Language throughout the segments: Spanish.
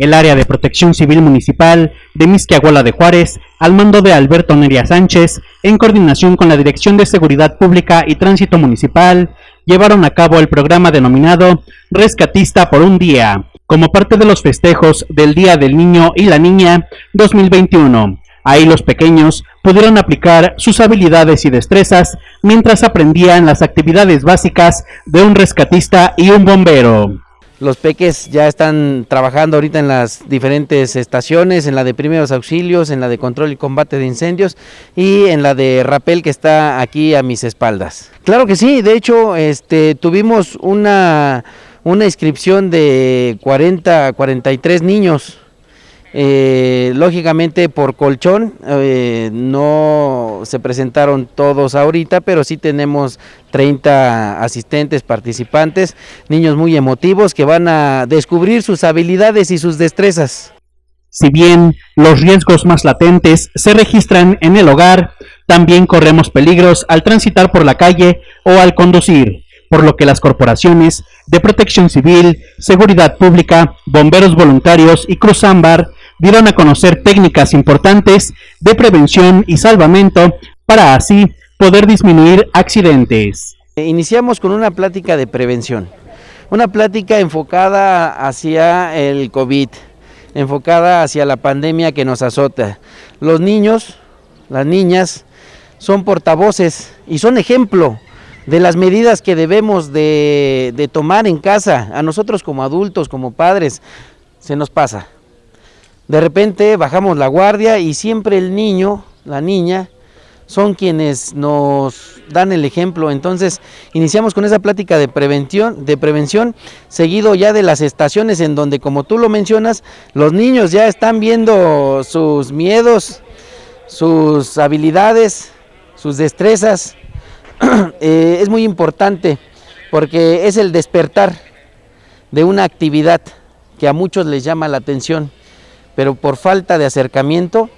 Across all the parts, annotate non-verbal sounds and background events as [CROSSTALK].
El área de protección civil municipal de Misquiahuala de Juárez, al mando de Alberto Neria Sánchez, en coordinación con la Dirección de Seguridad Pública y Tránsito Municipal, llevaron a cabo el programa denominado Rescatista por un Día, como parte de los festejos del Día del Niño y la Niña 2021. Ahí los pequeños pudieron aplicar sus habilidades y destrezas mientras aprendían las actividades básicas de un rescatista y un bombero. Los peques ya están trabajando ahorita en las diferentes estaciones, en la de primeros auxilios, en la de control y combate de incendios y en la de rapel que está aquí a mis espaldas. Claro que sí, de hecho este, tuvimos una, una inscripción de 40, 43 niños eh, lógicamente por colchón eh, no se presentaron todos ahorita, pero sí tenemos 30 asistentes, participantes, niños muy emotivos que van a descubrir sus habilidades y sus destrezas. Si bien los riesgos más latentes se registran en el hogar, también corremos peligros al transitar por la calle o al conducir, por lo que las corporaciones de protección civil, seguridad pública, bomberos voluntarios y Cruz Ámbar dieron a conocer técnicas importantes de prevención y salvamento para así poder disminuir accidentes. Iniciamos con una plática de prevención, una plática enfocada hacia el COVID, enfocada hacia la pandemia que nos azota. Los niños, las niñas, son portavoces y son ejemplo de las medidas que debemos de, de tomar en casa. A nosotros como adultos, como padres, se nos pasa de repente bajamos la guardia y siempre el niño, la niña, son quienes nos dan el ejemplo. Entonces, iniciamos con esa plática de prevención, de prevención, seguido ya de las estaciones en donde, como tú lo mencionas, los niños ya están viendo sus miedos, sus habilidades, sus destrezas. [CLEARS THROAT] Eh, es muy importante porque es el despertar de una actividad que a muchos les llama la atención pero por falta de acercamiento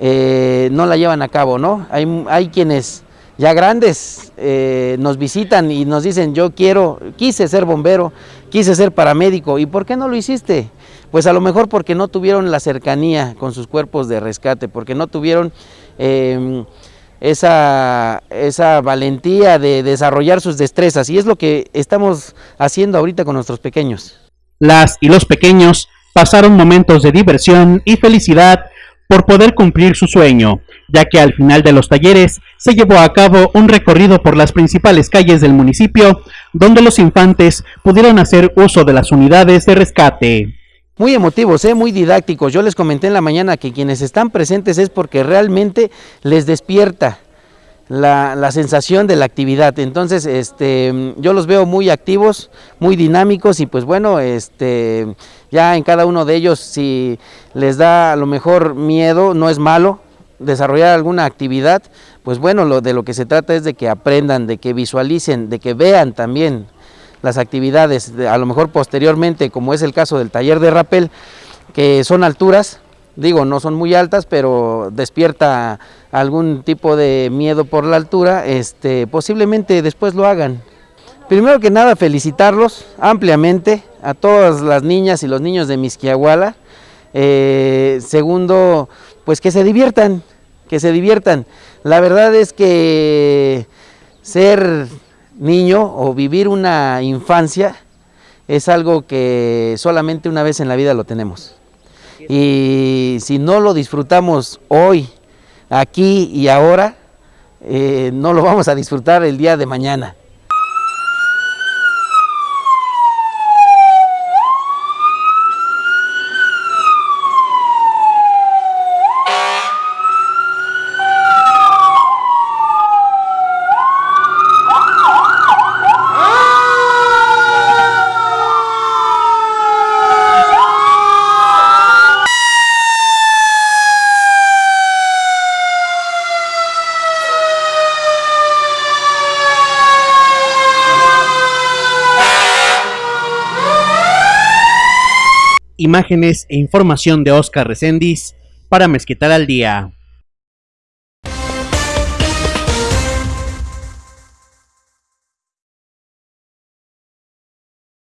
eh, no la llevan a cabo, ¿no? Hay, hay quienes ya grandes eh, nos visitan y nos dicen yo quiero, quise ser bombero, quise ser paramédico, ¿y por qué no lo hiciste? Pues a lo mejor porque no tuvieron la cercanía con sus cuerpos de rescate, porque no tuvieron em, esa, esa valentía de desarrollar sus destrezas y es lo que estamos haciendo ahorita con nuestros pequeños. Las y los pequeños pasaron momentos de diversión y felicidad por poder cumplir su sueño, ya que al final de los talleres se llevó a cabo un recorrido por las principales calles del municipio, donde los infantes pudieron hacer uso de las unidades de rescate. Muy emotivos, ¿eh? muy didácticos. Yo les comenté en la mañana que quienes están presentes es porque realmente les despierta la, la, sensación de la actividad. Entonces, este, yo los veo muy activos, muy dinámicos y pues bueno, este, ya en cada uno de ellos si les da a lo mejor miedo, no es malo desarrollar alguna actividad, pues bueno, lo, de lo que se trata es de que aprendan, de que visualicen, de que vean también las actividades, a lo mejor posteriormente, como es el caso del taller de rappel, que son alturas, digo, no son muy altas, pero despierta algún tipo de miedo por la altura, este, posiblemente después lo hagan. Primero que nada, felicitarlos ampliamente a todas las niñas y los niños de Misquiahuala. Eh, segundo, pues que se diviertan, que se diviertan. La verdad es que ser niño o vivir una infancia es algo que solamente una vez en la vida lo tenemos. Y si no lo disfrutamos hoy, aquí y ahora, eh, no lo vamos a disfrutar el día de mañana. Imágenes e información de Oscar Reséndiz para Mezquital al Día.